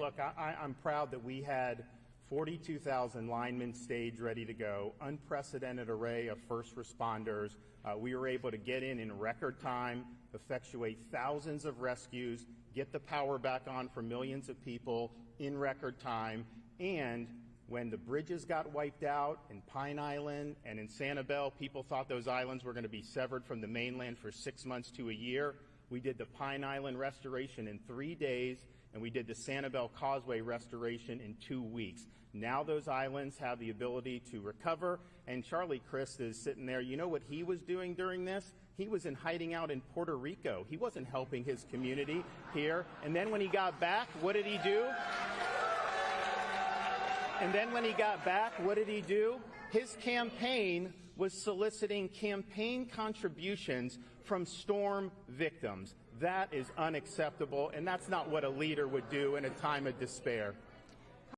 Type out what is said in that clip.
look, I, I'm proud that we had 42,000 linemen staged ready to go, unprecedented array of first responders. Uh, we were able to get in in record time, effectuate thousands of rescues, get the power back on for millions of people in record time, and when the bridges got wiped out in Pine Island and in Sanibel, people thought those islands were going to be severed from the mainland for six months to a year. We did the Pine Island restoration in three days, and we did the Sanibel Causeway restoration in two weeks. Now those islands have the ability to recover, and Charlie Crist is sitting there. You know what he was doing during this? He was in hiding out in Puerto Rico. He wasn't helping his community here. And then when he got back, what did he do? And then when he got back, what did he do? His campaign was soliciting campaign contributions from storm victims. That is unacceptable, and that's not what a leader would do in a time of despair.